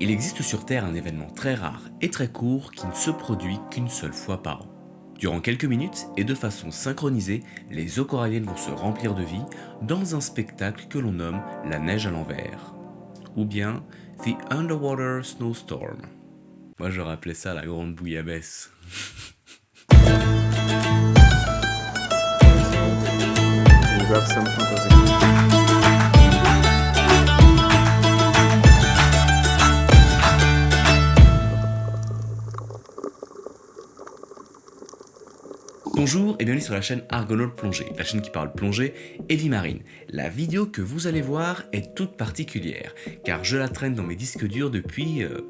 Il existe sur Terre un événement très rare et très court qui ne se produit qu'une seule fois par an. Durant quelques minutes et de façon synchronisée, les eaux coralliennes vont se remplir de vie dans un spectacle que l'on nomme la neige à l'envers, ou bien The Underwater Snowstorm. Moi j'aurais appelé ça la grande bouillabaisse. Bonjour et bienvenue sur la chaîne Argonaut Plongée, la chaîne qui parle plongée et vie marine. La vidéo que vous allez voir est toute particulière, car je la traîne dans mes disques durs depuis euh,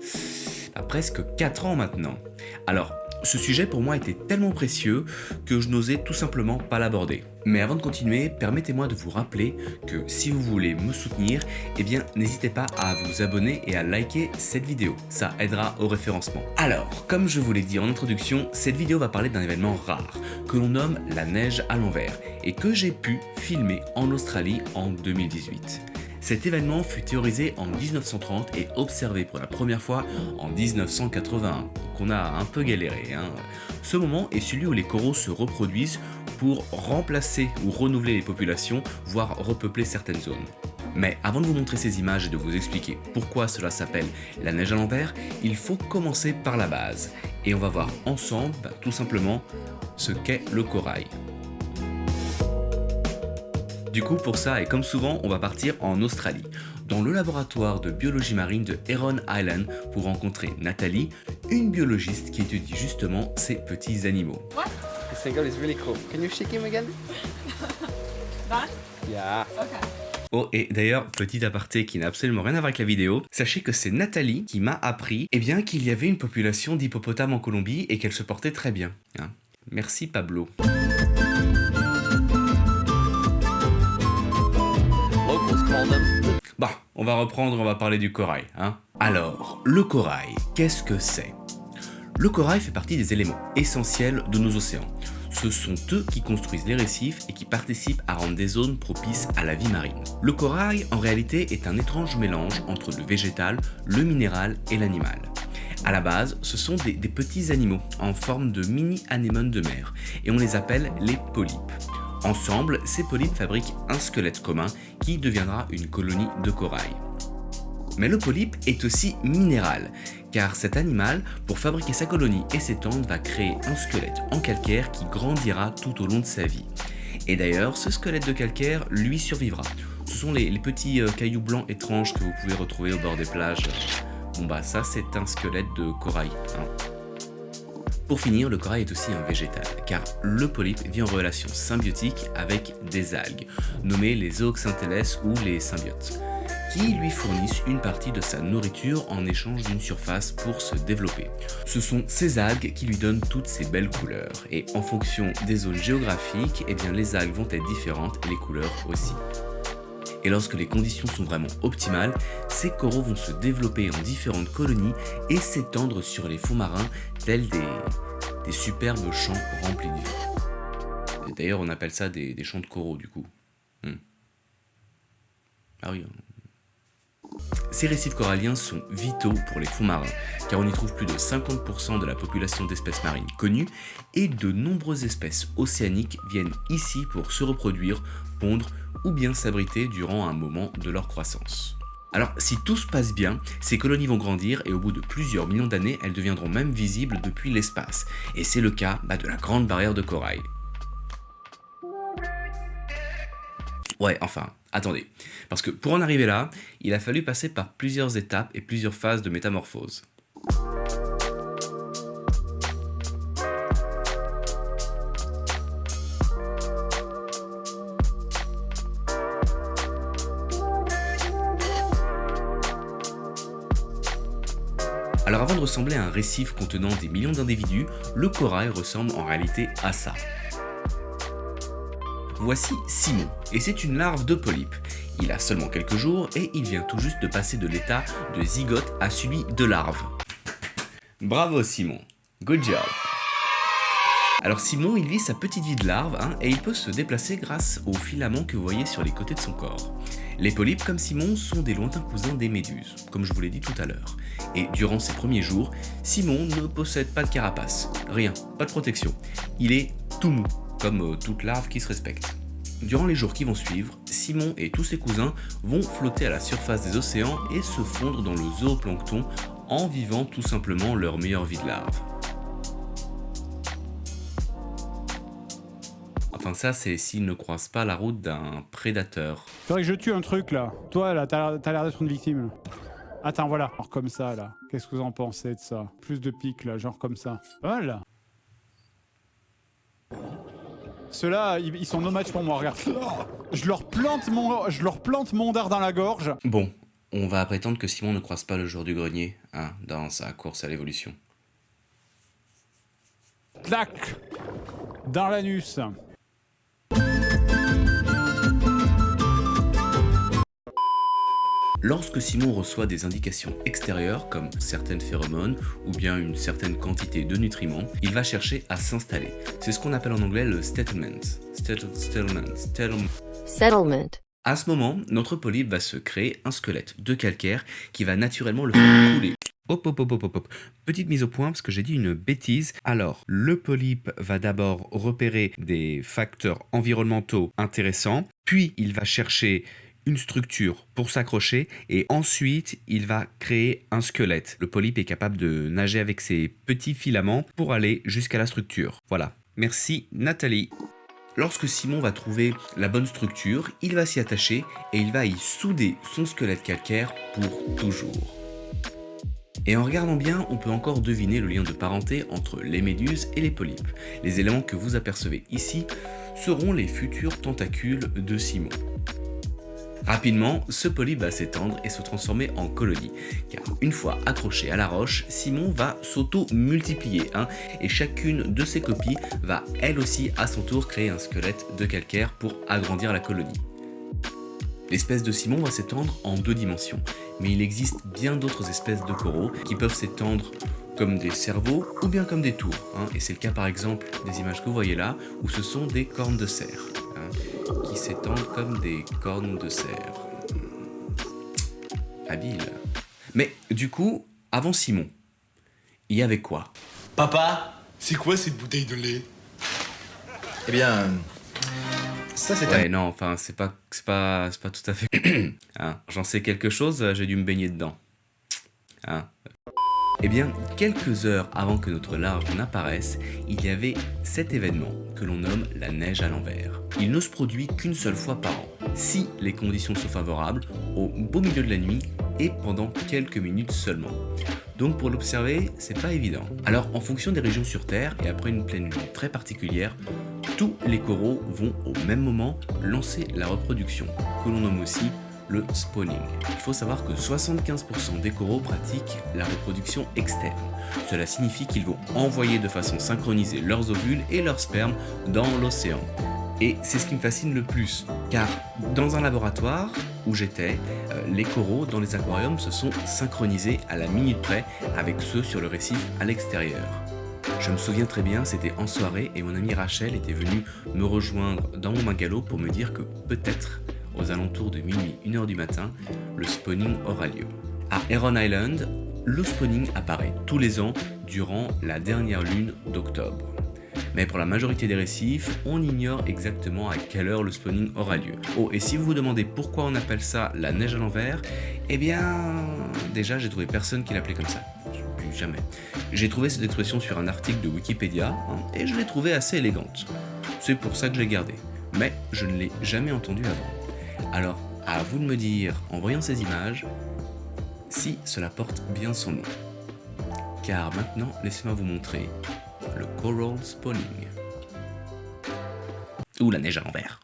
bah, presque 4 ans maintenant. Alors, ce sujet pour moi était tellement précieux que je n'osais tout simplement pas l'aborder. Mais avant de continuer, permettez-moi de vous rappeler que si vous voulez me soutenir, eh bien n'hésitez pas à vous abonner et à liker cette vidéo, ça aidera au référencement. Alors, comme je vous l'ai dit en introduction, cette vidéo va parler d'un événement rare, que l'on nomme la neige à l'envers, et que j'ai pu filmer en Australie en 2018. Cet événement fut théorisé en 1930 et observé pour la première fois en 1981, donc on a un peu galéré. Hein. Ce moment est celui où les coraux se reproduisent pour remplacer ou renouveler les populations, voire repeupler certaines zones. Mais avant de vous montrer ces images et de vous expliquer pourquoi cela s'appelle la neige à l'envers, il faut commencer par la base. Et on va voir ensemble, bah, tout simplement, ce qu'est le corail. Du coup, pour ça, et comme souvent, on va partir en Australie, dans le laboratoire de biologie marine de Heron Island pour rencontrer Nathalie, une biologiste qui étudie justement ces petits animaux. What? This single is really cool. Can you shake him again? That? Yeah. Okay. Oh, et d'ailleurs, petit aparté qui n'a absolument rien à voir avec la vidéo, sachez que c'est Nathalie qui m'a appris eh bien qu'il y avait une population d'hippopotames en Colombie et qu'elle se portait très bien. hein. Merci Pablo. Bah, on va reprendre, on va parler du corail. Hein Alors, le corail, qu'est-ce que c'est? Le corail fait partie des éléments essentiels de nos océans. Ce sont eux qui construisent les récifs et qui participent à rendre des zones propices à la vie marine. Le corail, en réalité, est un étrange mélange entre le végétal, le minéral et l'animal. À la base, ce sont des, des petits animaux en forme de mini-anémones de mer et on les appelle les polypes. Ensemble, ces polypes fabriquent un squelette commun qui deviendra une colonie de corail. Mais le polype est aussi minéral, car cet animal, pour fabriquer sa colonie et s'étendre, va créer un squelette en calcaire qui grandira tout au long de sa vie. Et d'ailleurs, ce squelette de calcaire lui survivra. Ce sont les, les petits euh, cailloux blancs étranges que vous pouvez retrouver au bord des plages. Bon bah ça c'est un squelette de corail. hein. Pour finir, le corail est aussi un végétal, car le polype vit en relation symbiotique avec des algues, nommées les zooxantheles ou les symbiotes, qui lui fournissent une partie de sa nourriture en échange d'une surface pour se développer. Ce sont ces algues qui lui donnent toutes ces belles couleurs, et en fonction des zones géographiques, eh bien les algues vont être différentes et les couleurs aussi. Et lorsque les conditions sont vraiment optimales, ces coraux vont se développer en différentes colonies et s'étendre sur les fonds marins tels des, superbes champs remplis de vie. Et D'ailleurs, on appelle ça des, des champs de coraux du coup. Hmm. Ah oui. hein. Ces récifs coralliens sont vitaux pour les fonds marins, car on y trouve plus de 50% de la population d'espèces marines connues, et de nombreuses espèces océaniques viennent ici pour se reproduire, pondre ou bien s'abriter durant un moment de leur croissance. Alors si tout se passe bien, ces colonies vont grandir et au bout de plusieurs millions d'années, elles deviendront même visibles depuis l'espace. Et c'est le cas bah, de la grande barrière de corail. Ouais, enfin, attendez. Parce que pour en arriver là, il a fallu passer par plusieurs étapes et plusieurs phases de métamorphose. Ressembler à un récif contenant des millions d'individus, le corail ressemble en réalité à ça. Voici Simon, et c'est une larve de polype. Il a seulement quelques jours et il vient tout juste de passer de l'état de zygote à celui de larve. Bravo Simon, good job alors Simon, il vit sa petite vie de larve hein, et il peut se déplacer grâce aux filaments que vous voyez sur les côtés de son corps. Les polypes, comme Simon, sont des lointains cousins des méduses, comme je vous l'ai dit tout à l'heure. Et durant ses premiers jours, Simon ne possède pas de carapace, rien, pas de protection. Il est tout mou, comme euh, toute larve qui se respecte. Durant les jours qui vont suivre, Simon et tous ses cousins vont flotter à la surface des océans et se fondre dans le zooplancton en vivant tout simplement leur meilleure vie de larve. Enfin ça c'est s'ils ne croisent pas la route d'un prédateur. Faudrait que je tue un truc là. Toi là, t'as l'air d'être une victime. Attends, voilà. Genre comme ça là. Qu'est-ce que vous en pensez de ça? Plus de pics là, genre comme ça. Pas mal là. Ceux-là, ils, ils sont no match pour moi, regarde. Je leur plante mon, je leur plante mon dard dans la gorge. Bon, on va prétendre que Simon ne croise pas le jour du grenier, hein, dans sa course à l'évolution. Clac Dans l'anus. Lorsque Simon reçoit des indications extérieures, comme certaines phéromones ou bien une certaine quantité de nutriments, il va chercher à s'installer. C'est ce qu'on appelle en anglais le settlement. Settle- settlement, settlement. Settlement. À ce moment, notre polype va se créer un squelette de calcaire qui va naturellement le faire couler. Hop, hop, hop, hop, hop, hop. Petite mise au point parce que j'ai dit une bêtise. Alors, le polype va d'abord repérer des facteurs environnementaux intéressants, puis il va chercher une structure pour s'accrocher et ensuite il va créer un squelette. Le polype est capable de nager avec ses petits filaments pour aller jusqu'à la structure. Voilà. Merci Nathalie. Lorsque Simon va trouver la bonne structure, il va s'y attacher et il va y souder son squelette calcaire pour toujours. Et en regardant bien, on peut encore deviner le lien de parenté entre les méduses et les polypes. Les éléments que vous apercevez ici seront les futurs tentacules de Simon. Rapidement, ce polype va s'étendre et se transformer en colonie, car une fois accroché à la roche, Simon va s'auto-multiplier, hein, et chacune de ses copies va elle aussi à son tour créer un squelette de calcaire pour agrandir la colonie. L'espèce de Simon va s'étendre en deux dimensions, mais il existe bien d'autres espèces de coraux qui peuvent s'étendre comme des cerveaux ou bien comme des tours, hein, et c'est le cas par exemple des images que vous voyez là, où ce sont des cornes de cerf, hein, qui s'étendent comme des cornes de cerf. Habile. Mais du coup, avant Simon, il y avait quoi? Papa, c'est quoi cette bouteille de lait? Eh bien, ça c'est Ouais, non, enfin, c'est pas, c'est pas, c'est pas tout à fait. Hein, J'en sais quelque chose, j'ai dû me baigner dedans. Hein. Eh bien, quelques heures avant que notre larve n'apparaisse, il y avait cet événement que l'on nomme la neige à l'envers. Il ne se produit qu'une seule fois par an, si les conditions sont favorables, au beau milieu de la nuit et pendant quelques minutes seulement. Donc pour l'observer, c'est pas évident. Alors en fonction des régions sur Terre et après une pleine lune très particulière, tous les coraux vont au même moment lancer la reproduction, que l'on nomme aussi le spawning. Il faut savoir que 75% des coraux pratiquent la reproduction externe. Cela signifie qu'ils vont envoyer de façon synchronisée leurs ovules et leurs spermes dans l'océan. Et c'est ce qui me fascine le plus, car dans un laboratoire où j'étais, euh, les coraux dans les aquariums se sont synchronisés à la minute près avec ceux sur le récif à l'extérieur. Je me souviens très bien, c'était en soirée et mon amie Rachel était venue me rejoindre dans mon bungalow pour me dire que peut-être, aux alentours de minuit, 1h du matin, le spawning aura lieu. À Heron Island, le spawning apparaît tous les ans durant la dernière lune d'octobre. Mais pour la majorité des récifs, on ignore exactement à quelle heure le spawning aura lieu. Oh, et si vous vous demandez pourquoi on appelle ça la neige à l'envers, eh bien, déjà j'ai trouvé personne qui l'appelait comme ça. Jamais. J'ai trouvé cette expression sur un article de Wikipédia, hein, et je l'ai trouvée assez élégante. C'est pour ça que je l'ai gardée. Mais je ne l'ai jamais entendue avant. Alors, à vous de me dire, en voyant ces images, si cela porte bien son nom. Car maintenant, laissez-moi vous montrer le Coral Spawning. Ou la neige à l'envers.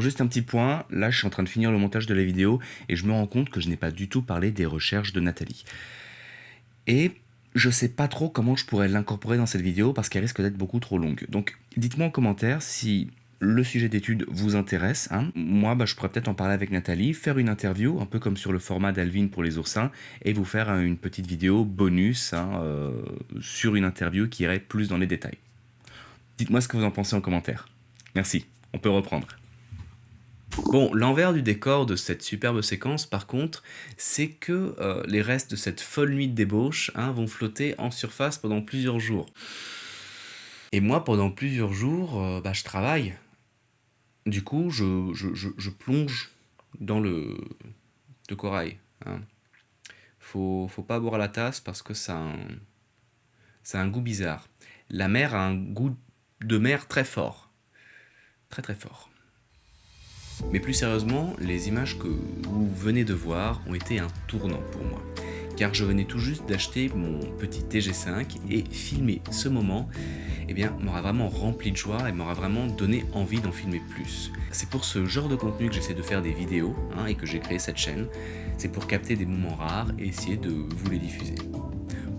Alors juste un petit point, là je suis en train de finir le montage de la vidéo et je me rends compte que je n'ai pas du tout parlé des recherches de Nathalie. Et je sais pas trop comment je pourrais l'incorporer dans cette vidéo parce qu'elle risque d'être beaucoup trop longue. Donc dites-moi en commentaire si le sujet d'étude vous intéresse. hein. Moi, bah, je pourrais peut-être en parler avec Nathalie, faire une interview, un peu comme sur le format d'Alvin pour les oursins, et vous faire euh, une petite vidéo bonus hein, euh, sur une interview qui irait plus dans les détails. Dites-moi ce que vous en pensez en commentaire. Merci, on peut reprendre. Bon, l'envers du décor de cette superbe séquence, par contre, c'est que euh, les restes de cette folle nuit de débauche hein, vont flotter en surface pendant plusieurs jours. Et moi, pendant plusieurs jours, euh, bah, je travaille. Du coup, je, je- plonge dans le, corail. hein. Faut, faut pas boire la tasse parce que ça ça a un goût bizarre. La mer a un goût de mer très fort. Très très fort. Mais plus sérieusement, les images que vous venez de voir ont été un tournant pour moi. Car je venais tout juste d'acheter mon petit TG5 et filmer ce moment eh m'aura vraiment rempli de joie et m'aura vraiment donné envie d'en filmer plus. C'est pour ce genre de contenu que j'essaie de faire des vidéos hein, et que j'ai créé cette chaîne. C'est pour capter des moments rares et essayer de vous les diffuser.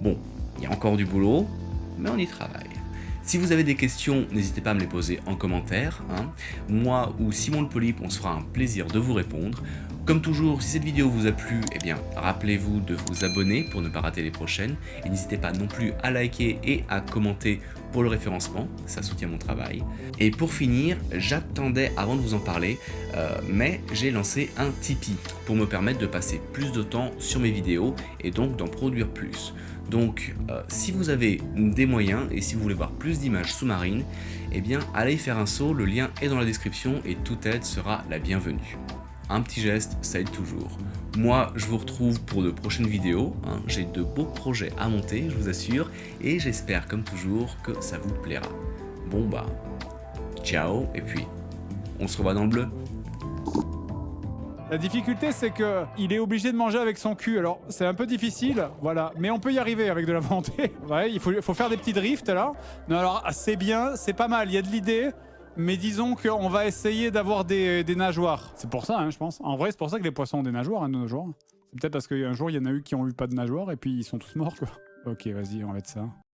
Bon, il y a encore du boulot, mais on y travaille. Si vous avez des questions, n'hésitez pas à me les poser en commentaire. hein. Moi ou Simon le Polype, on se fera un plaisir de vous répondre. Comme toujours, si cette vidéo vous a plu, eh bien, rappelez-vous de vous abonner pour ne pas rater les prochaines. Et n'hésitez pas non plus à liker et à commenter pour le référencement, ça soutient mon travail. Et pour finir, j'attendais avant de vous en parler, euh, mais j'ai lancé un Tipeee pour me permettre de passer plus de temps sur mes vidéos et donc d'en produire plus. Donc, euh, si vous avez des moyens et si vous voulez voir plus d'images sous-marines, eh bien, allez faire un saut, le lien est dans la description et toute aide sera la bienvenue. Un petit geste, ça aide toujours. Moi, je vous retrouve pour de prochaines vidéos. hein. J'ai de beaux projets à monter, je vous assure, et j'espère, comme toujours, que ça vous plaira. Bon bah, ciao, et puis, on se revoit dans le bleu. La difficulté, c'est que il est obligé de manger avec son cul. Alors, c'est un peu difficile, voilà. Mais on peut y arriver avec de la volonté. Ouais, il faut, faire des petits drifts, là. Non, alors, c'est bien, c'est pas mal. Il y a de l'idée. Mais disons qu'on va essayer d'avoir des, nageoires. C'est pour ça, hein, je pense. En vrai, c'est pour ça que les poissons ont des nageoires, hein, de nos jours. C'est peut-être parce qu'un jour, il y en a eu qui ont eu pas de nageoires et puis ils sont tous morts, quoi. Ok, vas-y, on va mettre ça.